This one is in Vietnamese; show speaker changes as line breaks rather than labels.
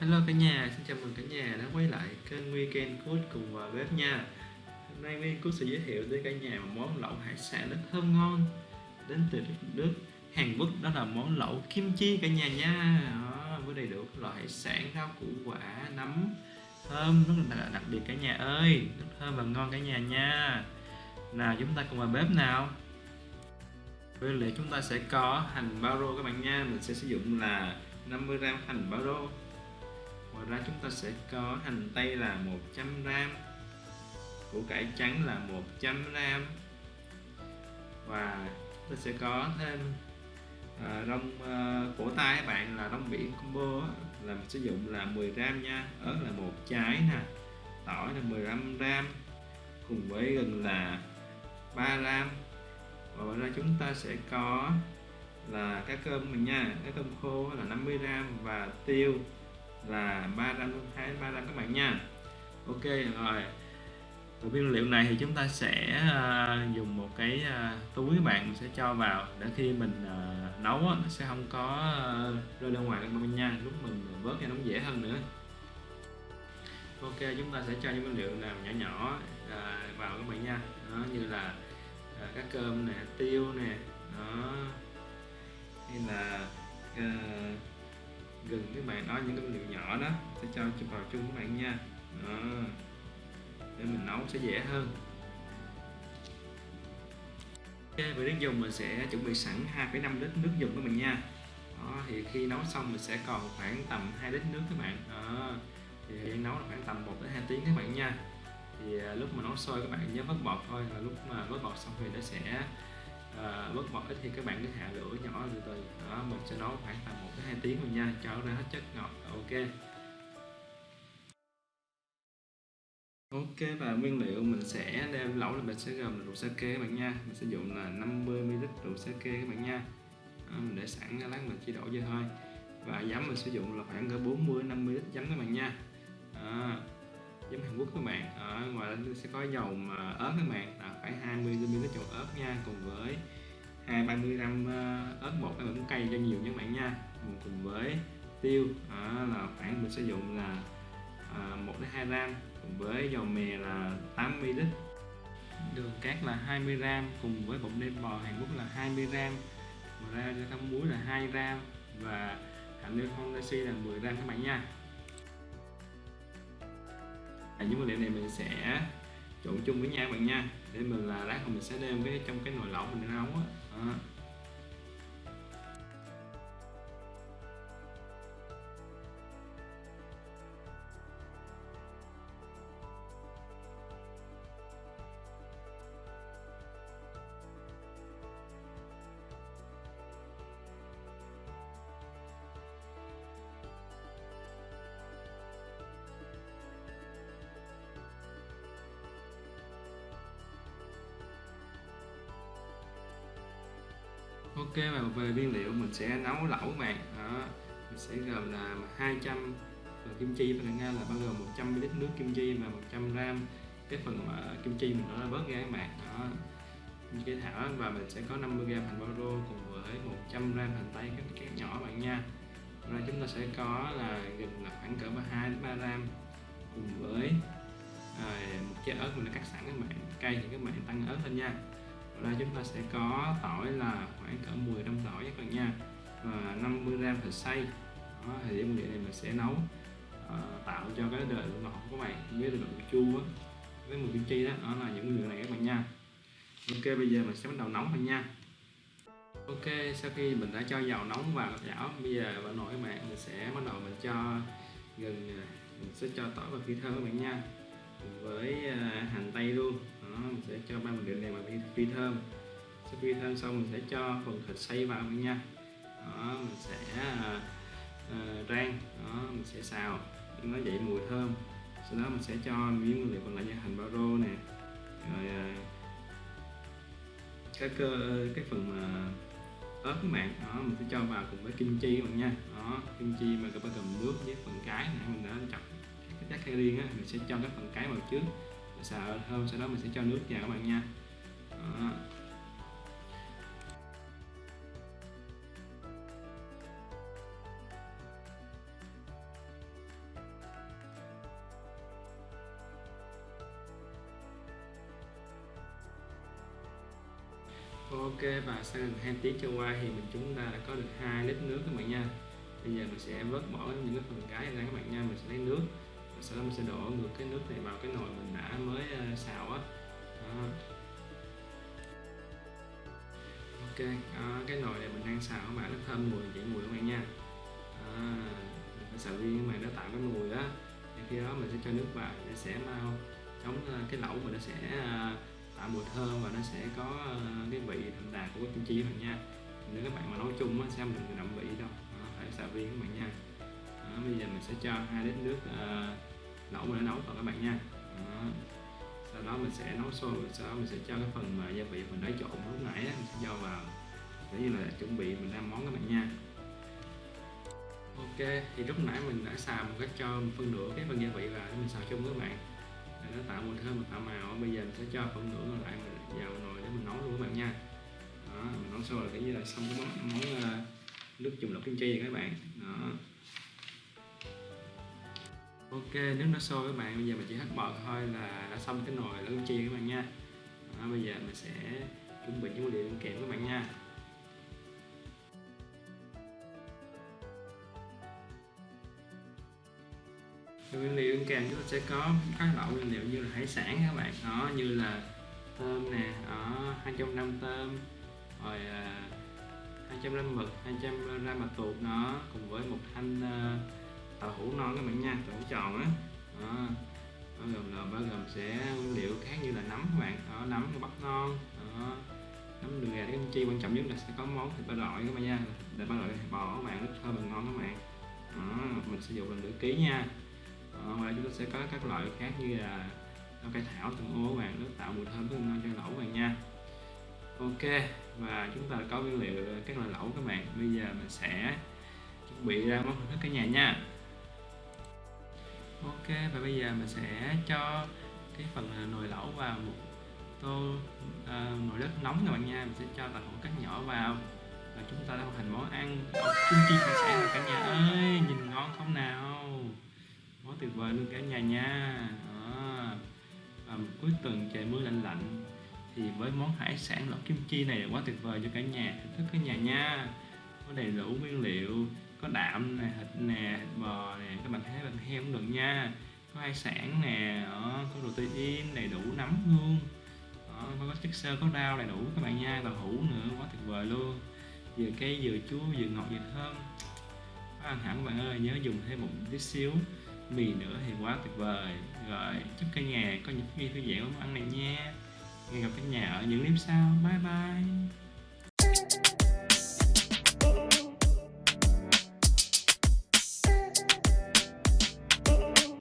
Hello cả nhà, xin chào mừng cả nhà đã quay lại kênh Weekend Food cùng vào bếp nha. Hôm nay Weekend Food sẽ giới thiệu tới cả nhà một món lẩu hải sản rất thơm ngon đến từ nước, Hàn Quốc đó là món lẩu kim chi cả nhà nha. Đó, với đầy đủ các loại hải sản, rau củ quả, nấm thơm rất là đặc biệt cả nhà ơi. Rất thơm và ngon cả nhà nha. Nào chúng ta cùng vào bếp nào. Nguyên liệu chúng ta sẽ có hành bao rô các bạn nha. Mình sẽ sử dụng là 50g hành bao rô ra chúng ta sẽ có hành tây là 100 g củ cải trắng là 100 g và ta sẽ có thêm à, rong à, cổ tay các bạn là rong biển combo á, là mình sử dụng là 10 g nha ớt là một trái nè tỏi là 15 g cùng với gừng là 3 g và ngoài ra chúng ta sẽ có là cá cơm mình nha cá cơm khô là 50 g và tiêu là 300 hai 300 các bạn nha. Ok rồi. Và nguyên liệu này thì chúng ta sẽ uh, dùng một cái uh, túi các bạn sẽ cho vào để khi mình uh, nấu á, nó sẽ không có uh, rơi ra ngoài các bạn nha. Lúc mình vớt cho nó dễ hơn nữa. Ok chúng ta sẽ cho những nguyên liệu làm nhỏ nhỏ uh, vào các bạn nha. Đó, như là uh, cá cơm nè tiêu nè đó. Hay là uh, gừng cái bạn đó những cái liệu nhỏ đó sẽ cho vào chung các bạn nha. Đó. để mình nấu sẽ dễ hơn. Ok về nước dùng mình sẽ chuẩn bị sẵn 2,5 lít nước dùng của mình nha. Đó, thì khi nấu xong mình sẽ còn khoảng tầm 2 lít nước các bạn. Đó. thì nấu là khoảng tầm 1 đến 2 tiếng các bạn nha. Thì à, lúc mà nấu sôi các bạn nhớ vớt bọt thôi là lúc mà vớt bọt xong thì nó sẽ à, bớt bọt ít thì các bạn cứ hạ lửa nhỏ từ từ. Đó mình sẽ nấu khoảng tầm một đến hai tiếng rồi nha cho ra hết chất ngọt. Ok. Ok và nguyên liệu mình sẽ đem lẩu là mình sẽ gồm là rượu sake các bạn nha. Mình sử dụng là 50 ml rượu sake các bạn nha. Đó, mình để sẵn lát mình chỉ đổ vô thôi. Và giấm mình sử dụng là khoảng cỡ 40-50ml giấm các bạn nha. Đó giấm Hàn Quốc các bạn. Ở ngoài sẽ có dầu mà ớt các bạn. Là phải 20 ml dầu ớt nha cùng với 2 30 g ớt bột các bạn cũng cay cho nhiều nha các bạn nha. Cùng với tiêu à, là khoảng mình sử dụng là ờ, à, 1 đến 2 gram cùng với dầu mè là 80 ml đường cát là 20 gram cùng với bột nêm bò Hàn Quốc là 20 gram ngoài ra cho muối là 2 gram và hạt nêm Honda là 10 gram các bạn nha. À, những nguyên liệu này mình sẽ trộn chung với nhau bạn nha. Để mình là lát mình sẽ đem cái trong cái nồi lẩu mình nấu á. Ok và về nguyên liệu mình sẽ nấu lẩu các bạn. Đó mình sẽ gồm là 200 phần kim chi và nga là bao gồm 100 ml nước kim chi và 100g cái phần mà kim chi mình đã bớt ra các bạn. Đó cái thảo và mình sẽ có 50g hành bao rô cùng với 100g hành tây các cắt nhỏ bạn nha. Rồi chúng ta sẽ có là gừng là khoảng cỡ 2 đến 3 gram cùng với à, một trái ớt mình đã cắt sẵn các bạn. Cay thì các bạn tăng ớt lên nha là chúng ta sẽ có tỏi là khoảng cỡ 10 gram tỏi các bạn nha. Và 50 gram thịt xay. Đó, thì nguyên liệu này mình sẽ nấu uh, tạo cho cái đời ngọt của các bạn với độ chua với mùi kim chi đó. Đó là những nguyên liệu này các bạn nha. Ok bây giờ mình sẽ bắt đầu nóng thôi nha. Ok sau khi mình đã cho dầu nóng vào chảo bây giờ vào nồi các bạn mình sẽ bắt đầu mình cho gừng mình sẽ cho tỏi và phi thơm các bạn nha. Cùng với uh, hành tây luôn đó, mình sẽ cho ba miếng này vào phi thơm. Sau phi thơm xong mình sẽ cho phần thịt xay vào mình nha. Đó, mình sẽ uh, rang. Đó, mình sẽ xào. Nó dậy mùi thơm. Sau đó mình sẽ cho miếng nguyên liệu còn lại như hành bao rô nè. Rồi à, uh, cái cơ cái phần mà ớt các bạn. Đó mình sẽ cho vào cùng với kim chi các bạn nha. Đó kim chi mà các bạn cầm nước với phần cái này mình đã chọc cái chắc riêng á mình sẽ cho cái phần cái vào trước xào hơn, sau đó mình sẽ cho nước vào các bạn nha. Đó. Ok, và sau gần 2 tiếng trôi qua thì mình chúng ta đã có được 2 lít nước các bạn nha. Bây giờ mình sẽ vớt bỏ những cái phần cái ra các bạn nha, Mình sẽ lấy nước sau đó mình sẽ đổ ngược cái nước này vào cái nồi mình đã mới ờ, xào á. Đó. ok đó, cái nồi này mình đang xào các bạn nó thơm mùi dậy mùi các bạn nha. Đó. mình phải xào riêng các bạn nó tạo cái mùi á. Thì khi đó mình sẽ cho nước vào để sẽ mau chống ờ, cái lẩu mà nó sẽ ờ, tạo mùi thơm và nó sẽ có cái vị đậm đà của cái kim chi các bạn nha. Nếu các bạn mà nấu chung á xem mình đậm vị đâu. Đó, phải xào riêng các bạn nha. Đó, bây giờ mình sẽ cho hai lít nước uh, lẩu mình đã nấu vào các bạn nha. Đó. sau đó mình sẽ nấu sôi sau đó mình sẽ cho cái phần mà gia vị mình đã trộn lúc nãy á, mình sẽ cho vào. Để như là chuẩn bị mình làm món các bạn nha. Ok thì lúc nãy mình đã xào một cái cho phân nửa cái phần gia vị vào để mình xào chung với các bạn. Để nó tạo mùi thơm và tạo màu bây giờ mình sẽ cho phần nửa còn lại mình vào nồi để mình nấu luôn các bạn nha. Đó, mình nấu sôi là cái như là xong cái món, món uh, nước dùng lọc kim chi rồi các bạn. Đó ok nước nó sôi các bạn bây giờ mình chỉ hất bọt thôi là đã xong cái nồi lẩu kim chi các bạn nha. Đó, bây giờ mình sẽ chuẩn bị những nguyên liệu kèm các bạn nha. Nguyên liệu ăn kèm chúng ta sẽ có các loại nguyên liệu như là hải sản các bạn. Đó như là tôm nè ở 200 tôm rồi à, 200 g mực 200 g mật tuột nó cùng với một thanh uh, tàu hũ non các bạn nha tàu hũ tròn á. Đó. bao gồm là bao gồm sẽ nguyên liệu khác như là nấm các bạn. Đó nấm bắp non. Đó. Nấm đường gà cái chi quan trọng nhất là sẽ có món thịt ba loại các bạn nha. Thịt ba loại thịt bò các bạn rất thơm và ngon các bạn. Đó, mình sử dụng là nửa ký nha. Đó, ngoài chúng ta sẽ có các loại khác như là rau cây thảo tương ô các bạn nó tạo mùi thơm rất ngon cho lẩu các bạn nha. Ok và chúng ta có nguyên liệu các loại lẩu các bạn. Bây giờ mình sẽ chuẩn bị ra món thức cả nhà nha ok và bây giờ mình sẽ cho cái phần nồi lẩu vào một tô uh, nồi đất nóng các bạn nha. Mình sẽ cho tàu hũ cắt nhỏ vào và chúng ta đã hoàn thành món ăn kim chi hải sản rồi cả nhà ơi. Nhìn ngon không nào? Quá tuyệt vời luôn cả nhà nha. À, và cuối tuần trời mưa lạnh lạnh thì với món hải sản lẩu kim chi này quá tuyệt vời cho cả nhà. Thưởng thức cả nhà nha. Có đầy đủ nguyên liệu có đạm nè thịt nè thịt bò nè các bạn thấy bạn heo cũng được nha. Có hải sản nè đó, có protein đầy đủ nấm luôn. Đó, có chất xơ có rau đầy đủ các bạn nha tàu hũ nữa quá tuyệt vời luôn. Vừa cây vừa chua vừa ngọt vừa thơm. Quá ăn hẳn các bạn ơi nhớ dùng thêm một tí xíu mì nữa thì quá tuyệt vời. Rồi chúc cả nhà có những khi thư giãn món ăn này nha. Hẹn gặp cả nhà ở những clip sau. Bye bye.